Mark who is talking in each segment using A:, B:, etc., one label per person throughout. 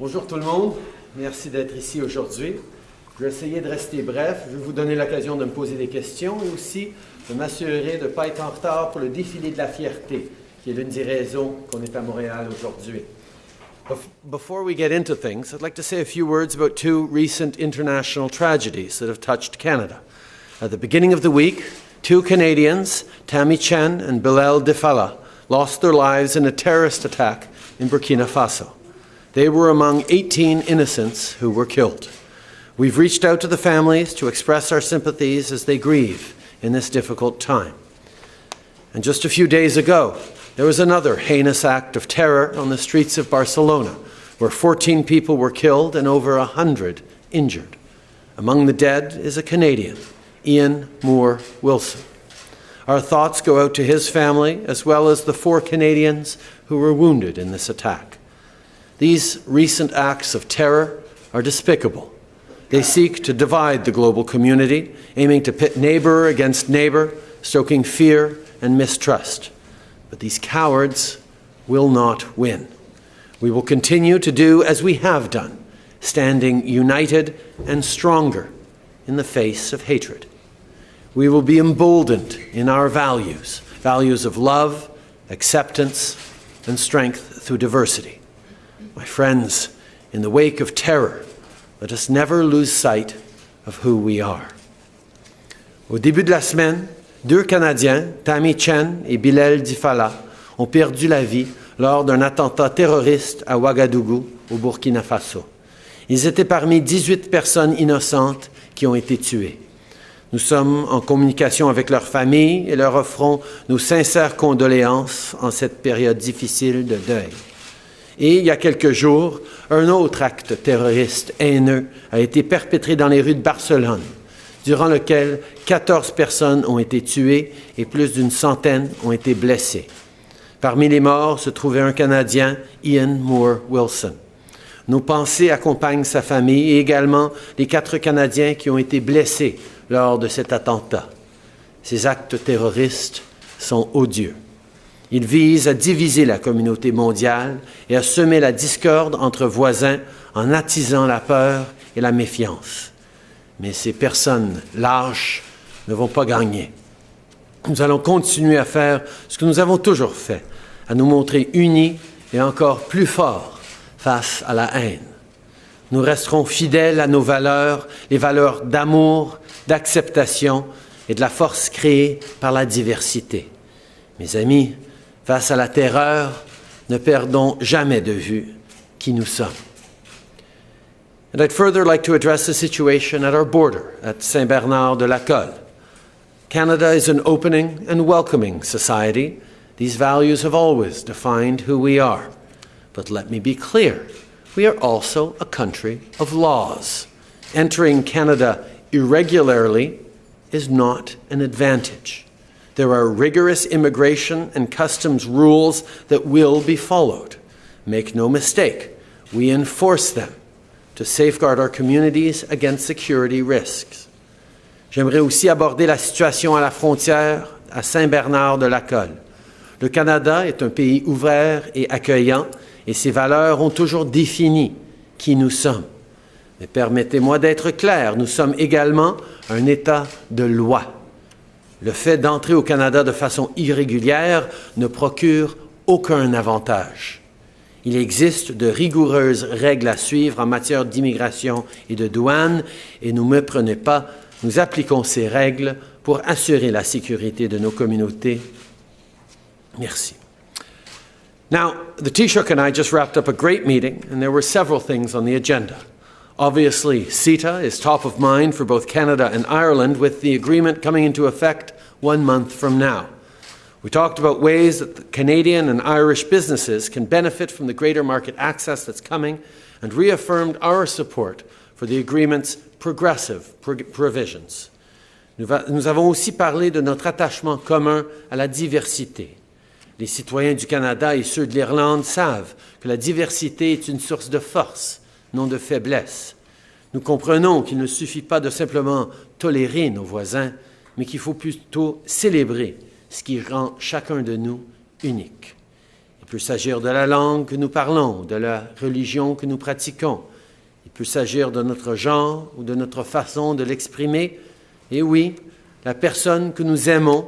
A: Bonjour tout le monde, merci d'être ici aujourd'hui. Je vais essayer de rester bref, je vais vous donner l'occasion de me poser des questions et aussi de m'assurer de ne pas être en retard pour le défilé de la fierté, qui est l'une des raisons qu'on est à Montréal aujourd'hui. Before we get into things, I'd like to say a few words about two recent international tragedies that have touched Canada. At the beginning of the week, two Canadians, Tammy Chen and Bilal Defala, lost their lives in a terrorist attack in Burkina Faso. They were among 18 innocents who were killed. We've reached out to the families to express our sympathies as they grieve in this difficult time. And just a few days ago, there was another heinous act of terror on the streets of Barcelona, where 14 people were killed and over 100 injured. Among the dead is a Canadian, Ian Moore Wilson. Our thoughts go out to his family as well as the four Canadians who were wounded in this attack. These recent acts of terror are despicable. They seek to divide the global community, aiming to pit neighbor against neighbor, stoking fear and mistrust. But these cowards will not win. We will continue to do as we have done, standing united and stronger in the face of hatred. We will be emboldened in our values, values of love, acceptance, and strength through diversity. My friends, in the wake of terror, let us never lose sight of who we are. Au début de la semaine, Deux Canadiens, Tammy Chen et Bilal Difala, ont perdu la vie lors d'un attentat terroriste à Ouagadougou, au Burkina Faso. Ils étaient parmi 18 personnes innocentes qui ont été tuées. Nous sommes en communication avec leurs familles et leur offrons nos sincères condoléances en cette période difficile de deuil. Et il y a quelques jours, un autre acte terroriste haineux a été perpétré dans les rues de Barcelone durant lequel 14 personnes ont été tuées et plus d'une centaine ont été blessées. Parmi les morts se trouvait un Canadien, Ian Moore Wilson. Nos pensées accompagnent sa famille et également les quatre Canadiens qui ont été blessés lors de cet attentat. Ces actes terroristes sont odieux. Ils visent à diviser la communauté mondiale et à semer la discorde entre voisins en attisant la peur et la méfiance. Mais ces personnes lâches ne vont pas gagner. Nous allons continuer à faire ce que nous avons toujours fait, à nous montrer unis et encore plus forts face à la haine. Nous resterons fidèles à nos valeurs, les valeurs d'amour, d'acceptation et de la force créée par la diversité. Mes amis, face à la terreur, ne perdons jamais de vue qui nous sommes. And I'd further like to address the situation at our border at Saint Bernard de Lacolle. Canada is an opening and welcoming society. These values have always defined who we are. But let me be clear we are also a country of laws. Entering Canada irregularly is not an advantage. There are rigorous immigration and customs rules that will be followed. Make no mistake, we enforce them to safeguard our communities against security risks. J'aimerais aussi aborder la situation à la frontière à Saint-Bernard-de-Lacolle. Le Canada est un pays ouvert et accueillant et ses valeurs ont toujours défini qui nous sommes. Mais permettez-moi d'être clair, nous sommes également un État de loi. Le fait d'entrer au Canada de façon irrégulière ne procure aucun avantage. Il existe de rigoureuses règles à suivre en matière d'immigration et de douane et ne me prenez pas, nous appliquons ces règles pour assurer la sécurité de nos communautés. Merci. Now, the Taoiseach and I just wrapped up a great meeting, and there were several things on the agenda. Obviously, CETA is top of mind for both Canada and Ireland, with the agreement coming into effect one month from now. We talked about ways that Canadian and Irish businesses can benefit from the greater market access that's coming and reaffirmed our support for the agreement's progressive provisions. Nous avons aussi parlé de notre attachement commun à la diversité. Les citoyens du Canada et ceux de l'Irlande savent que la diversité est une source de force, non de faiblesse. Nous comprenons qu'il ne suffit pas de simplement tolérer nos voisins, mais qu'il faut plutôt célébrer ce qui rend chacun de nous unique. Et peut s'agir de la langue que nous parlons, de la religion que nous pratiquons. Il peut s'agir de notre genre ou de notre façon de l'exprimer. Et oui, la personne que nous aimons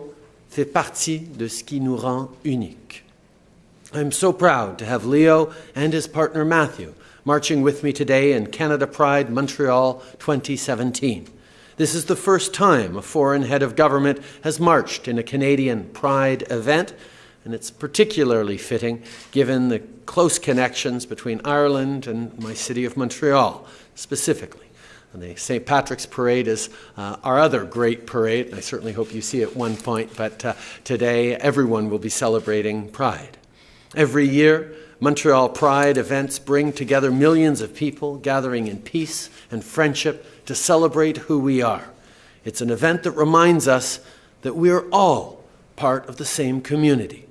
A: fait partie de ce qui nous rend uniques. I'm so proud to have Leo and his partner Matthew marching with me today in Canada Pride Montreal 2017. This is the first time a foreign head of government has marched in a Canadian Pride event, and it's particularly fitting given the close connections between Ireland and my city of Montreal specifically. And the St. Patrick's Parade is uh, our other great parade, and I certainly hope you see it one point, but uh, today everyone will be celebrating Pride. Every year, Montreal Pride events bring together millions of people gathering in peace and friendship to celebrate who we are. It's an event that reminds us that we're all part of the same community.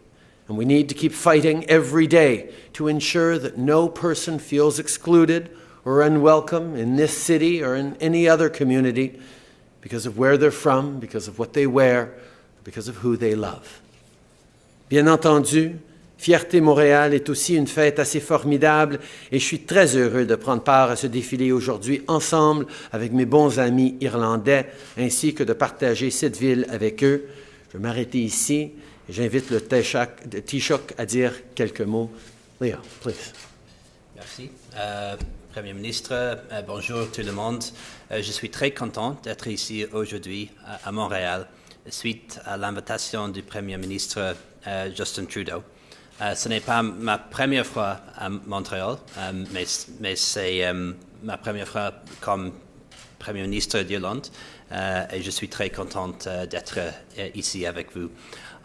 A: And we need to keep fighting every day to ensure that no person feels excluded or unwelcome in this city or in any other community because of where they're from, because of what they wear, because of who they love. Bien entendu, Fierté Montréal est aussi une fête assez formidable et je suis très heureux de prendre part à ce défilé aujourd'hui ensemble avec mes bons amis irlandais ainsi que de partager cette ville avec eux. Je vais m'arrêter ici et j'invite le Taoiseach à dire quelques mots. Léa, please.
B: Merci. Euh, Premier ministre, euh, bonjour tout le monde. Euh, je suis très content d'être ici aujourd'hui à, Montréal suite à l'invitation du Premier ministre Justin Trudeau. Euh, ce n'est pas ma première fois à Montréal, euh, mais, mais c'est euh, ma première fois comme Premier ministre d'Irlande et je suis très contente d'être ici avec vous.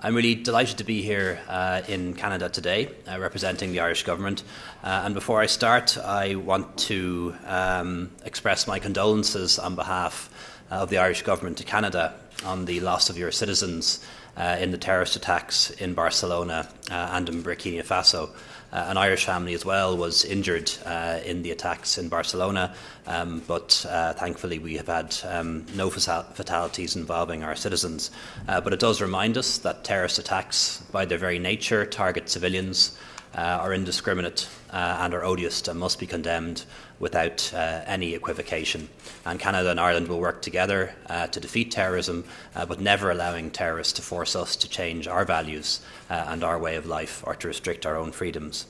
B: I'm really delighted to be here uh, in Canada today, uh, representing the Irish government. Uh, and before I start, I want to um, express my condolences on behalf of the Irish government to Canada on the loss of your citizens uh, in the terrorist attacks in Barcelona uh, and in Burkina Faso. Uh, an Irish family as well was injured uh, in the attacks in Barcelona, um, but uh, thankfully we have had um, no fatalities involving our citizens. Uh, but it does remind us that terrorist attacks, by their very nature, target civilians, are indiscriminate, and are odious and must be condemned without uh, any equivocation. And Canada and Ireland will work together uh, to defeat terrorism, uh, but never allowing terrorists to force us to change our values uh, and our way of life or to restrict our own freedoms.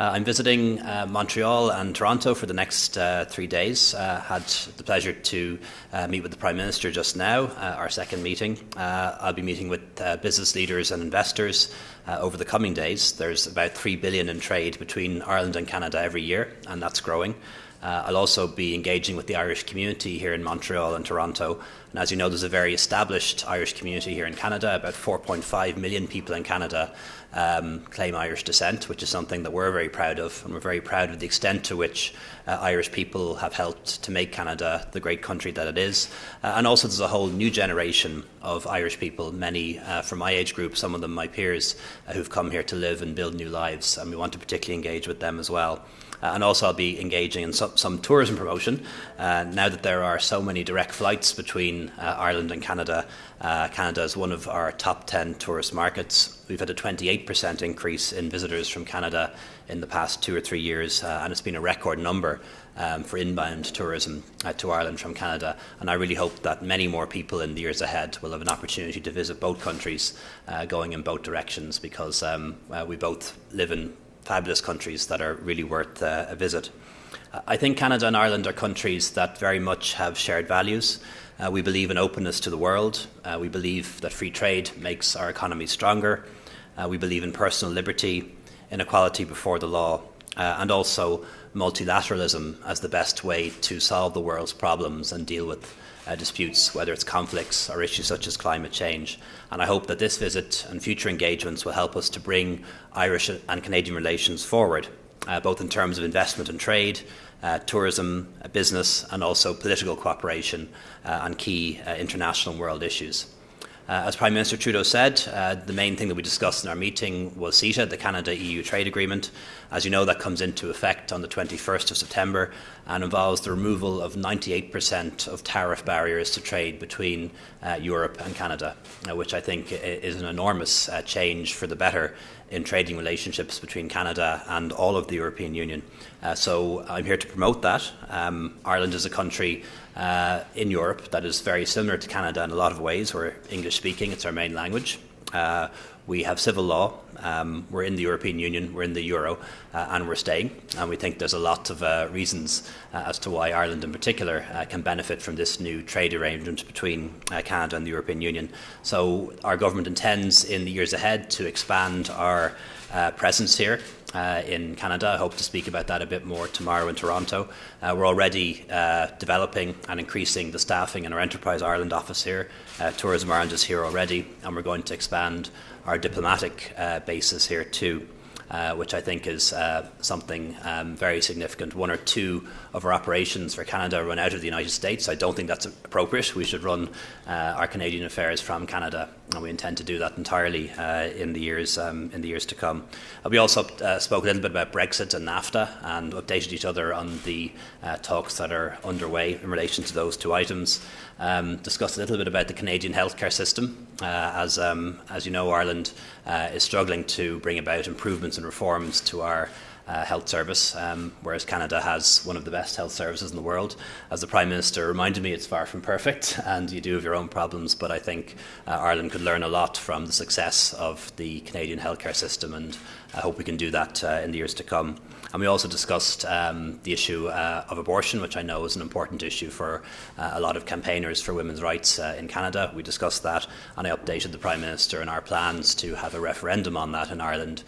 B: Uh, I'm visiting uh, Montreal and Toronto for the next uh, three days. Uh, had the pleasure to uh, meet with the Prime Minister just now, uh, our second meeting. I'll be meeting with business leaders and investors over the coming days. There's about three billion in trade between Ireland and Canada every year, and that's growing. Uh, I'll also be engaging with the Irish community here in Montreal and Toronto. And as you know, there's a very established Irish community here in Canada. About 4.5 million people in Canada um, claim Irish descent, which is something that we're very proud of. And we're very proud of the extent to which uh, Irish people have helped to make Canada the great country that it is. Uh, and also, there's a whole new generation of Irish people, many uh, from my age group, some of them my peers, uh, who've come here to live and build new lives. And we want to particularly engage with them as well. Uh, and also, I'll be engaging in some, some tourism promotion. Uh, now that there are so many direct flights between uh, Ireland and Canada, Canada is one of our top 10 tourist markets. We've had a 28% increase in visitors from Canada in the past two or three years, and it's been a record number. Um, for inbound tourism uh, to Ireland from Canada. And I really hope that many more people in the years ahead will have an opportunity to visit both countries, uh, going in both directions, because um, uh, we both live in fabulous countries that are really worth uh, a visit. I think Canada and Ireland are countries that very much have shared values. Uh, we believe in openness to the world. Uh, we believe that free trade makes our economy stronger. Uh, we believe in personal liberty, inequality before the law, uh, and also multilateralism as the best way to solve the world's problems and deal with uh, disputes, whether it's conflicts or issues such as climate change. And I hope that this visit and future engagements will help us to bring Irish and Canadian relations forward, uh, both in terms of investment and trade, uh, tourism, uh, business, and also political cooperation uh, on key uh, international world issues. Uh, as Prime Minister Trudeau said, uh, the main thing that we discussed in our meeting was CETA, the Canada EU trade agreement. As you know, that comes into effect on the 21st of September and involves the removal of 98% of tariff barriers to trade between uh, Europe and Canada, uh, which I think is an enormous uh, change for the better in trading relationships between Canada and all of the European Union. Uh, so I'm here to promote that. Um, Ireland is a country uh, in Europe that is very similar to Canada in a lot of ways. We're English speaking, it's our main language. Uh, we have civil law. Um, we're in the European Union, we're in the euro, uh, and we're staying. And we think there's a lot of uh, reasons uh, as to why Ireland, in particular, uh, can benefit from this new trade arrangement between Canada and the European Union. So, our government intends in the years ahead to expand our presence here. Uh, in Canada. I hope to speak about that a bit more tomorrow in Toronto. Uh, we're already uh, developing and increasing the staffing in our Enterprise Ireland office here. Uh, Tourism Ireland is here already, and we're going to expand our diplomatic uh, bases here too. Uh, which I think is something um, very significant. One or two of our operations for Canada run out of the United States. I don't think that's appropriate. We should run our Canadian affairs from Canada, and we intend to do that entirely uh, in the years um, in the years to come. Uh, we also uh, spoke a little bit about Brexit and NAFTA, and updated each other on the talks that are underway in relation to those two items. Um, discussed a little bit about the Canadian healthcare system. as um, as you know, Ireland is struggling to bring about improvements and reforms to our uh, health service, um, whereas Canada has one of the best health services in the world. As the Prime Minister reminded me, it's far from perfect, and you do have your own problems, but I think uh, Ireland could learn a lot from the success of the Canadian healthcare system, and I hope we can do that uh, in the years to come. And we also discussed um, the issue uh, of abortion, which I know is an important issue for uh, a lot of campaigners for women's rights uh, in Canada. We discussed that, and I updated the Prime Minister on our plans to have a referendum on that in Ireland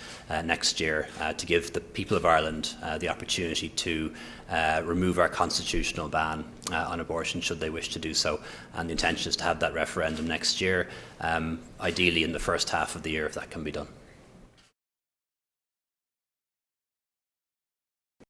B: next year to give the people people of Ireland uh, the opportunity to uh, remove our constitutional ban uh, on abortion should they wish to do so. And the intention is to have that referendum next year, um, ideally in the first half of the year if that can be done.